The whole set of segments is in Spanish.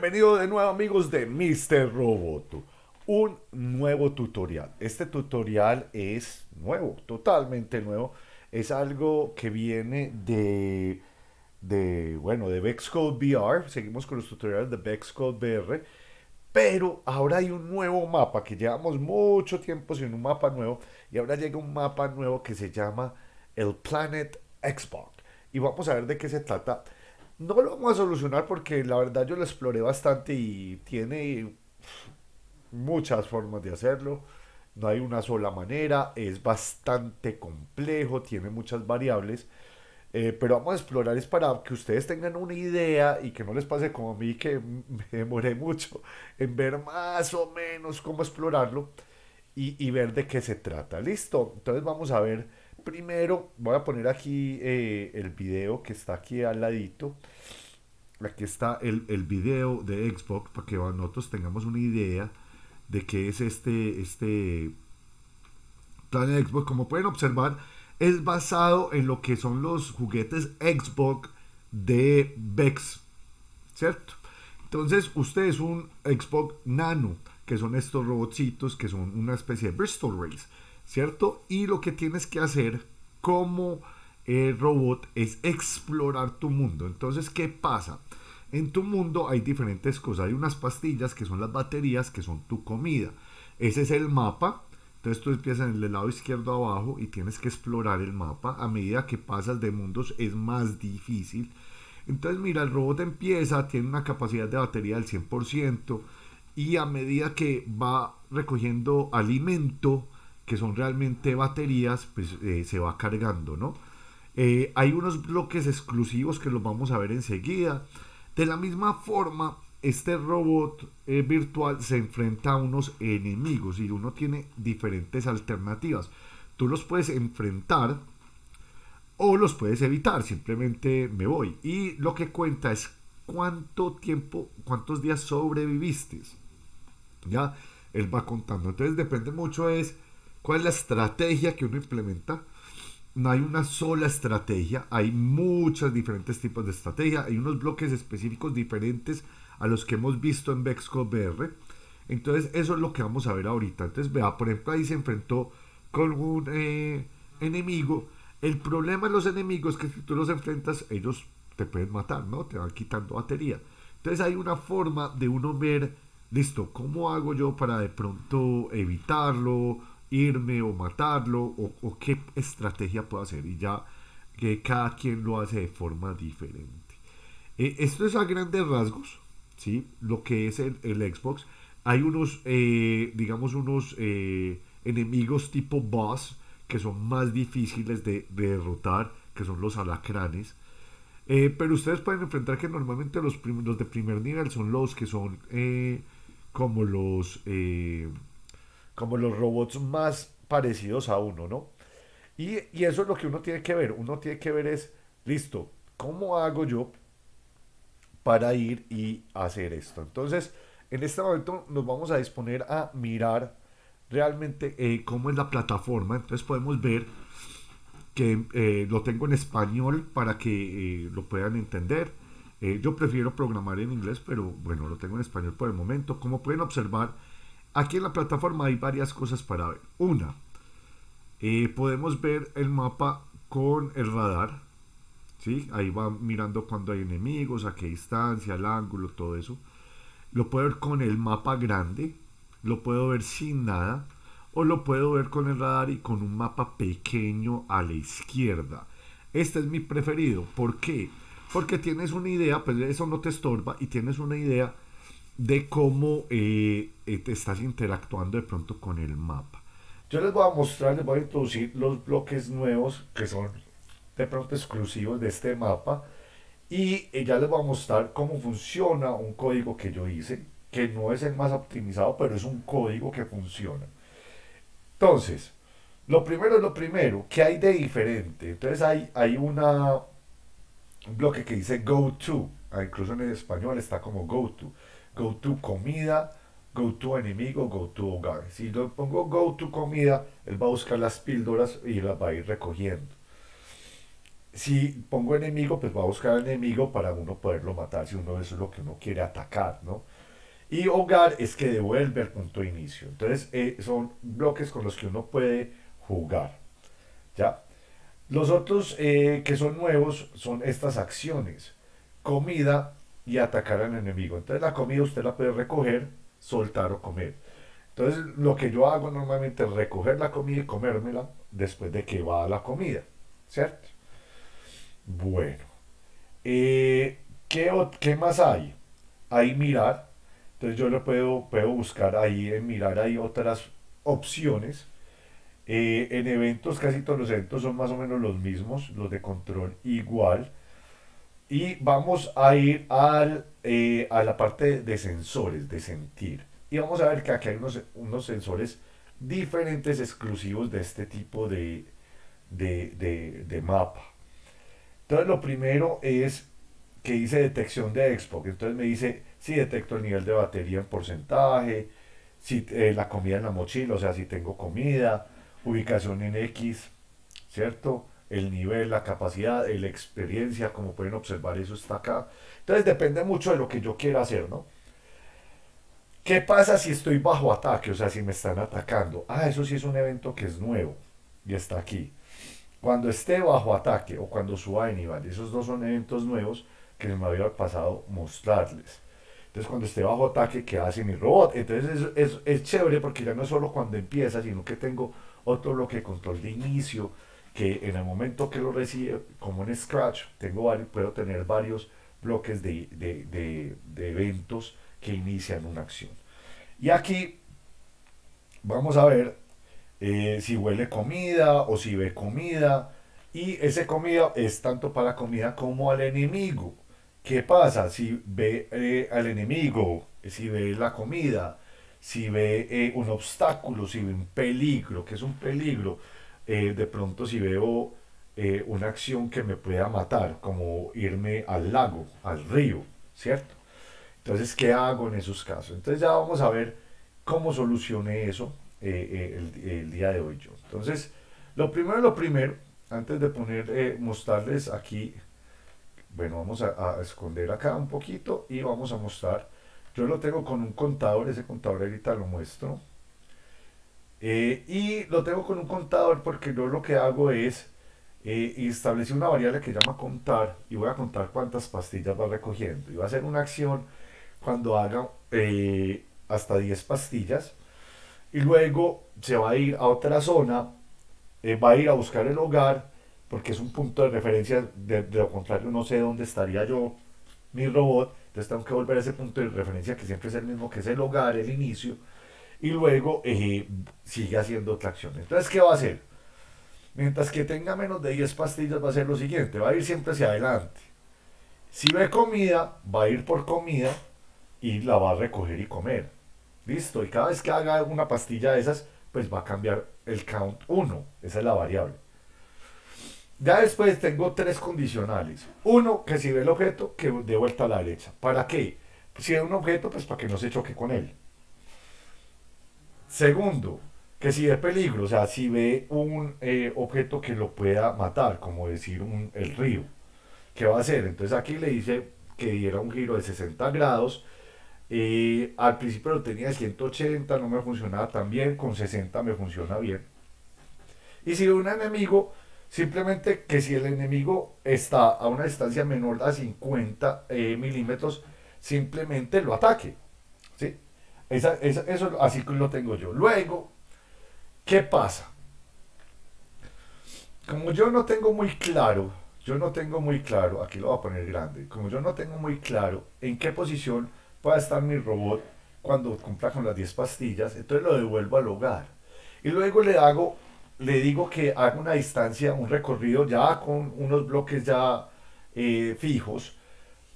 Bienvenido de nuevo amigos de Mr. Roboto. Un nuevo tutorial. Este tutorial es nuevo, totalmente nuevo. Es algo que viene de, de bueno, de Vexcode VR. Seguimos con los tutoriales de Vexcode VR. Pero ahora hay un nuevo mapa que llevamos mucho tiempo sin un mapa nuevo. Y ahora llega un mapa nuevo que se llama el Planet Xbox. Y vamos a ver de qué se trata. No lo vamos a solucionar porque la verdad yo lo exploré bastante y tiene muchas formas de hacerlo. No hay una sola manera, es bastante complejo, tiene muchas variables. Eh, pero vamos a explorar es para que ustedes tengan una idea y que no les pase como a mí que me demoré mucho en ver más o menos cómo explorarlo y, y ver de qué se trata. Listo, entonces vamos a ver Primero voy a poner aquí eh, el video que está aquí al ladito. Aquí está el, el video de Xbox para que nosotros tengamos una idea de qué es este, este plan de Xbox. Como pueden observar, es basado en lo que son los juguetes Xbox de Vex, ¿cierto? Entonces, usted es un Xbox Nano, que son estos robotcitos que son una especie de Bristol Race. ¿Cierto? Y lo que tienes que hacer como eh, robot es explorar tu mundo. Entonces, ¿qué pasa? En tu mundo hay diferentes cosas. Hay unas pastillas que son las baterías, que son tu comida. Ese es el mapa. Entonces tú empiezas en el lado izquierdo abajo y tienes que explorar el mapa. A medida que pasas de mundos es más difícil. Entonces mira, el robot empieza, tiene una capacidad de batería del 100% y a medida que va recogiendo alimento, que son realmente baterías, pues eh, se va cargando, ¿no? Eh, hay unos bloques exclusivos que los vamos a ver enseguida. De la misma forma, este robot eh, virtual se enfrenta a unos enemigos y uno tiene diferentes alternativas. Tú los puedes enfrentar o los puedes evitar, simplemente me voy. Y lo que cuenta es cuánto tiempo, cuántos días sobreviviste. Ya, él va contando. Entonces depende mucho es ¿Cuál es la estrategia que uno implementa? No hay una sola estrategia, hay muchos diferentes tipos de estrategia, hay unos bloques específicos diferentes a los que hemos visto en Vexcode VR. Entonces, eso es lo que vamos a ver ahorita. Entonces, vea, por ejemplo, ahí se enfrentó con un eh, enemigo. El problema de los enemigos es que si tú los enfrentas, ellos te pueden matar, ¿no? Te van quitando batería. Entonces, hay una forma de uno ver, listo, ¿cómo hago yo para de pronto evitarlo? Irme o matarlo o, qué estrategia puedo hacer y ya que cada quien lo hace de forma diferente. Eh, esto es a grandes rasgos, ¿sí? Lo que es el, Xbox. Hay unos, eh, digamos, unos eh, enemigos tipo boss que son más difíciles de, derrotar, que son los alacranes. pero ustedes pueden enfrentar que normalmente los, los de primer nivel son los que son como los como los robots más parecidos a uno, ¿no? Y, eso es lo que uno tiene que ver. Uno tiene que ver es, listo, ¿cómo hago yo para ir y hacer esto? Entonces, en este momento nos vamos a disponer a mirar realmente eh, cómo es la plataforma. Entonces podemos ver que eh, lo tengo en español para que eh, lo puedan entender. yo prefiero programar en inglés, pero bueno, lo tengo en español por el momento. Como pueden observar, Aquí en la plataforma hay varias cosas para ver. Una, eh, podemos ver el mapa con el radar. ¿sí? Ahí va mirando cuando hay enemigos, a qué distancia, el ángulo, todo eso. Lo puedo ver con el mapa grande, lo puedo ver sin nada, o lo puedo ver con el radar y con un mapa pequeño a la izquierda. Este es mi preferido. ¿Por qué? Porque tienes una idea, pues eso no te estorba y tienes una idea de cómo eh, eh, te estás interactuando de pronto con el mapa. Yo les voy a mostrar, les voy a introducir los bloques nuevos que son de pronto exclusivos de este mapa y eh, ya les voy a mostrar cómo funciona un código que yo hice, que no es el más optimizado, pero es un código que funciona. Entonces, lo primero es lo primero, ¿qué hay de diferente? Entonces hay, hay una, un bloque que dice go to, ah, incluso en español está como go to go to comida, go to enemigo, go to hogar. Si lo pongo go to comida, él va a buscar las píldoras y las va a ir recogiendo. si pongo enemigo, pues va a buscar enemigo para uno poderlo matar, si uno eso es lo que uno quiere atacar, ¿no? Y hogar es que devuelve el punto de inicio. Entonces, eh, son bloques con los que uno puede jugar, ¿ya? Los otros eh, que son nuevos son estas acciones. Comida y atacar al enemigo. Entonces, la comida usted la puede recoger, soltar o comer. Entonces, lo que yo hago normalmente es recoger la comida y comérmela después de que va la comida, ¿cierto? Bueno, eh, ¿qué, ¿qué, más hay? Hay mirar. Entonces yo lo puedo, puedo buscar ahí en mirar, hay otras opciones. Eh, en eventos, casi todos los eventos son más o menos los mismos, los de control igual. Y vamos a ir al, eh, a la parte de sensores, de sentir. Y vamos a ver que aquí hay unos, unos sensores diferentes exclusivos de este tipo de, de, de, de mapa. Entonces lo primero es que dice detección de expo. Entonces me dice si detecto el nivel de batería en porcentaje, si eh, la comida en la mochila, o sea, si tengo comida, ubicación en X, ¿cierto? El nivel, la capacidad, la experiencia, como pueden observar, eso está acá. Entonces depende mucho de lo que yo quiera hacer, ¿no? ¿Qué pasa si estoy bajo ataque? O sea, si me están atacando. Ah, eso sí es un evento que es nuevo y está aquí. Cuando esté bajo ataque o cuando suba de nivel, esos dos son eventos nuevos que me había pasado mostrarles. Entonces cuando esté bajo ataque, ¿qué hace mi robot? Entonces es, es, chévere porque ya no es solo cuando empieza, sino que tengo otro bloque de control de inicio, que en el momento que lo recibe, como en Scratch, tengo varios, puedo tener varios bloques de, de, de, de eventos que inician una acción. Y aquí vamos a ver eh, si huele comida o si ve comida. Y ese comida es tanto para la comida como al enemigo. ¿Qué pasa si ve eh, al enemigo, si ve la comida, si ve eh, un obstáculo, si ve un peligro, que es un peligro? De pronto si veo una acción que me pueda matar, como irme al lago, al río, ¿cierto? Entonces, ¿qué hago en esos casos? Entonces ya vamos a ver cómo solucioné eso eh, eh, el, día de hoy yo. Entonces, lo primero, lo primero, antes de poner, eh, mostrarles aquí, bueno, vamos a, esconder acá un poquito y vamos a mostrar, yo lo tengo con un contador, ese contador ahorita lo muestro, y lo tengo con un contador porque yo lo que hago es eh, establecer una variable que llama contar y voy a contar cuántas pastillas va recogiendo. Y va a hacer una acción cuando haga hasta 10 pastillas y luego se va a ir a otra zona, eh, va a ir a buscar el hogar, porque es un punto de referencia, de, lo contrario no sé dónde estaría yo, mi robot, entonces tengo que volver a ese punto de referencia que siempre es el mismo, que es el hogar, el inicio, y luego eh, sigue haciendo otra acción. Entonces, ¿qué va a hacer? Mientras que tenga menos de 10 pastillas va a ser lo siguiente, va a ir siempre hacia adelante. Si ve comida, va a ir por comida y la va a recoger y comer. Listo, y cada vez que haga una pastilla de esas, pues va a cambiar el count 1. Esa es la variable. Ya después tengo tres condicionales. Uno, que si ve el objeto, que de vuelta a la derecha. ¿Para qué? Si ve un objeto, pues para que no se choque con él. Segundo, que si ve peligro, o sea, si ve un eh, objeto que lo pueda matar, como decir un, el río, ¿qué va a hacer? Entonces aquí le dice que diera un giro de 60 grados eh, al principio lo tenía de 180, no me funcionaba tan bien, con 60 me funciona bien. Y si un enemigo, simplemente que si el enemigo está a una distancia menor a 50 eh, milímetros, simplemente lo ataque. ¿sí? Eso así lo tengo yo. Luego, ¿qué pasa? Como yo no tengo muy claro, yo no tengo muy claro, aquí lo voy a poner grande, como yo no tengo muy claro en qué posición pueda estar mi robot cuando cumpla con las 10 pastillas, entonces lo devuelvo al hogar. Y luego le hago, le digo que haga una distancia, un recorrido ya con unos bloques ya eh, fijos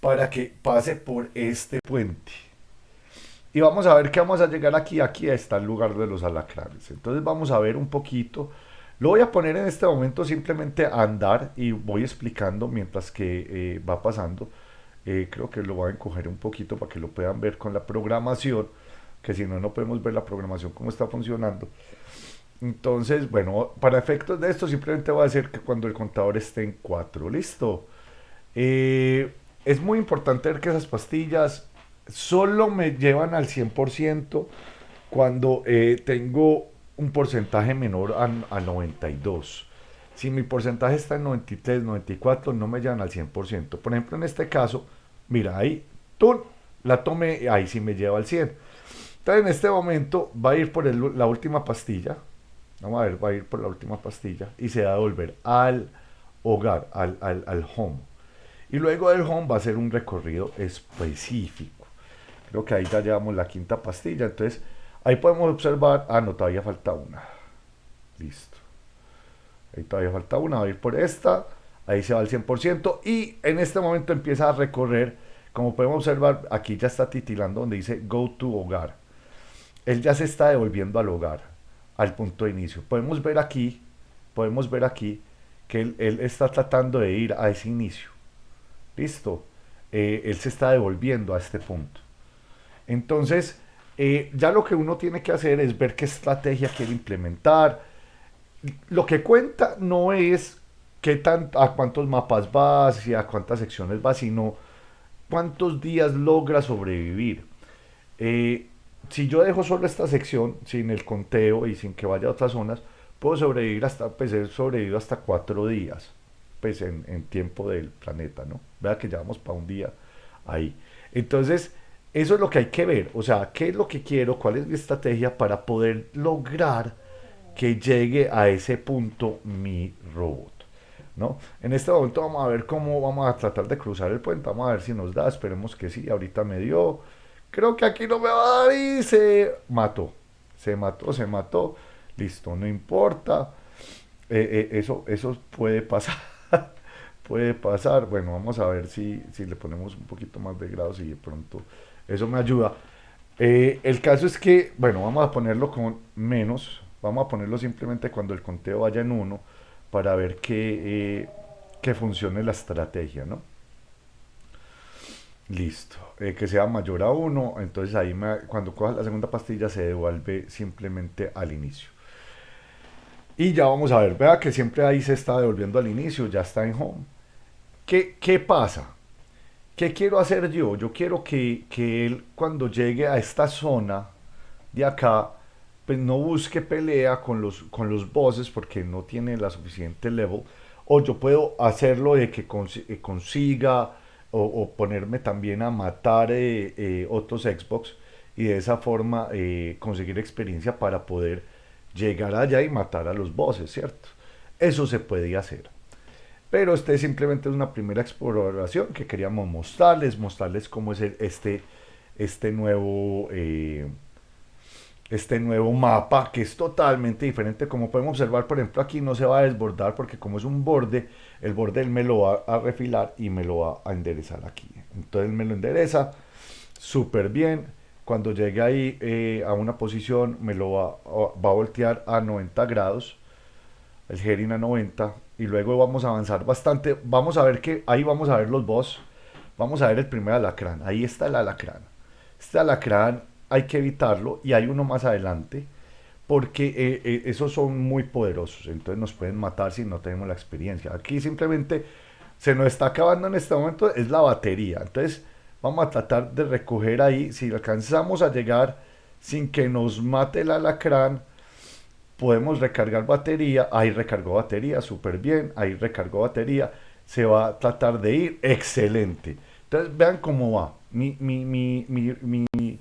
para que pase por este puente. Y vamos a ver que vamos a llegar aquí, aquí está el lugar de los alacranes. Entonces vamos a ver un poquito. Lo voy a poner en este momento simplemente a andar y voy explicando mientras que eh, va pasando. Eh, creo que lo voy a encoger un poquito para que lo puedan ver con la programación, que si no, no podemos ver la programación cómo está funcionando. Entonces, bueno, para efectos de esto simplemente voy a decir que cuando el contador esté en 4, listo. Eh, es muy importante ver que esas pastillas solo me llevan al 100% cuando eh, tengo un porcentaje menor a, 92. Si mi porcentaje está en 93, 94, no me llevan al 100%. Por ejemplo, en este caso, mira, ahí, tú la tomé, ahí sí me lleva al 100. Entonces, en este momento va a ir por la última pastilla, Vamos a ver, va a ir por la última pastilla y se va a devolver al hogar, al, al, home. Y luego del home va a ser un recorrido específico. Creo que ahí ya llevamos la quinta pastilla. Entonces, ahí podemos observar, ah, no, todavía falta una. Listo. Ahí todavía falta una, va a ir por esta. Ahí se va al 100%. Y en este momento empieza a recorrer. Como podemos observar, aquí ya está titilando donde dice Go to Hogar. Él ya se está devolviendo al hogar al punto de inicio. Podemos ver aquí, podemos ver aquí que él, está tratando de ir a ese inicio. Listo. Eh, él se está devolviendo a este punto. Entonces, eh, ya lo que uno tiene que hacer es ver qué estrategia quiere implementar. Lo que cuenta no es qué tan, a cuántos mapas vas y a cuántas secciones vas, sino cuántos días logra sobrevivir. Eh, si yo dejo solo esta sección, sin el conteo y sin que vaya a otras zonas, puedo sobrevivir hasta, pues he sobrevivido hasta cuatro días, pues en, en tiempo del planeta, ¿no? Vea que llevamos para un día ahí. Entonces, eso es lo que hay que ver, o sea, qué es lo que quiero, cuál es mi estrategia para poder lograr que llegue a ese punto mi robot. ¿No? En este momento vamos a ver cómo vamos a tratar de cruzar el puente, vamos a ver si nos da, esperemos que sí, ahorita me dio, creo que aquí no me va a dar y se mató. Se mató, se mató. Listo, no importa. Eh, eh, eso, eso puede pasar. puede pasar. Bueno, vamos a ver si, si le ponemos un poquito más de grados y de pronto eso me ayuda. Eh, el caso es que, bueno, vamos a ponerlo con menos. Vamos a ponerlo simplemente cuando el conteo vaya en uno para ver que, que funcione la estrategia, ¿no? Listo. Eh, que sea mayor a 1, entonces ahí cuando coja la segunda pastilla se devuelve simplemente al inicio. Y ya vamos a ver, vea que siempre ahí se está devolviendo al inicio, ya está en home. ¿Qué, qué pasa? ¿Qué quiero hacer yo? Yo quiero que, que él cuando llegue a esta zona de acá, pues no busque pelea con los, con los bosses porque no tiene la suficiente level. O yo puedo hacerlo de que eh, consiga o, ponerme también a matar eh, eh, otros Xbox y de esa forma conseguir experiencia para poder llegar allá y matar a los bosses, ¿cierto? Eso se podía hacer. Pero este simplemente es una primera exploración que queríamos mostrarles, mostrarles cómo es este, este nuevo este nuevo mapa que es totalmente diferente. Como podemos observar, por ejemplo, aquí no se va a desbordar porque como es un borde, el borde él me lo va a refilar y me lo va a enderezar aquí. Entonces me lo endereza súper bien. Cuando llegue ahí eh, a una posición me lo va, va, a voltear a 90 grados, el Gerin a 90 y luego vamos a avanzar bastante. Vamos a ver que ahí vamos a ver los boss. Vamos a ver el primer alacrán. Ahí está el alacrán. Este alacrán hay que evitarlo y hay uno más adelante porque eh, eh, esos son muy poderosos, entonces nos pueden matar si no tenemos la experiencia. Aquí simplemente se nos está acabando en este momento es la batería, entonces vamos a tratar de recoger ahí, si alcanzamos a llegar sin que nos mate el alacrán, podemos recargar batería, ahí recargó batería, súper bien, ahí recargó batería, se va a tratar de ir, excelente. Entonces vean cómo va, mi, mi, mi, mi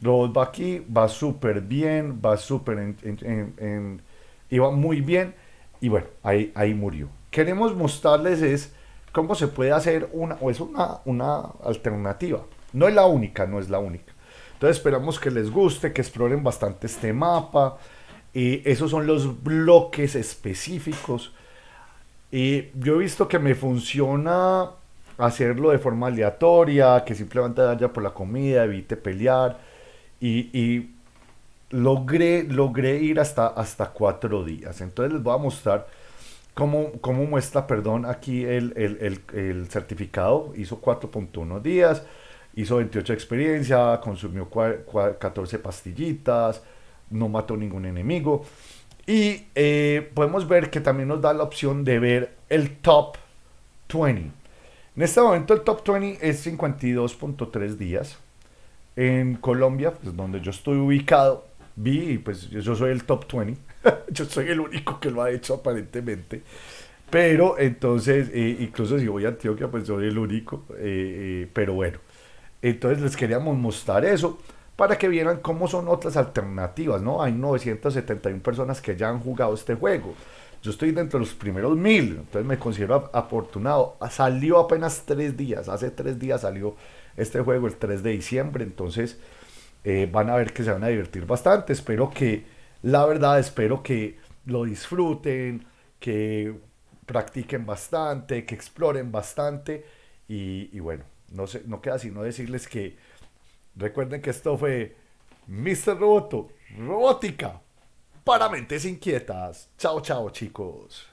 robot va aquí, va súper bien, va súper en, iba muy bien y bueno, ahí, ahí murió. Queremos mostrarles es cómo se puede hacer una, o es una, una alternativa. No es la única, no es la única. Entonces esperamos que les guste, que exploren bastante este mapa. Y esos son los bloques específicos. Y yo he visto que me funciona hacerlo de forma aleatoria, que simplemente vaya por la comida, evite pelear y, logré, logré ir hasta, hasta cuatro días. Entonces les voy a mostrar cómo, cómo muestra, perdón, aquí el, el, el, certificado. Hizo 4.1 días, hizo 28 experiencia, consumió 14 pastillitas, no mató ningún enemigo. Y eh, podemos ver que también nos da la opción de ver el top 20. En este momento el top 20 es 52.3 días. En Colombia, pues donde yo estoy ubicado, vi, pues yo soy el top 20. yo soy el único que lo ha hecho aparentemente. Pero entonces, eh, incluso si voy a Antioquia, pues soy el único. Eh, pero bueno, entonces les queríamos mostrar eso para que vieran cómo son otras alternativas, ¿no? Hay 971 personas que ya han jugado este juego. Yo estoy dentro de los primeros mil, entonces me considero afortunado. Salió apenas tres días, hace tres días salió este juego el 3 de diciembre, entonces eh, van a ver que se van a divertir bastante. Espero que, la verdad, espero que lo disfruten, que practiquen bastante, que exploren bastante y, bueno, no, sé, no queda sino decirles que recuerden que esto fue Mr. Roboto, robótica para mentes inquietas. Chao, chao chicos.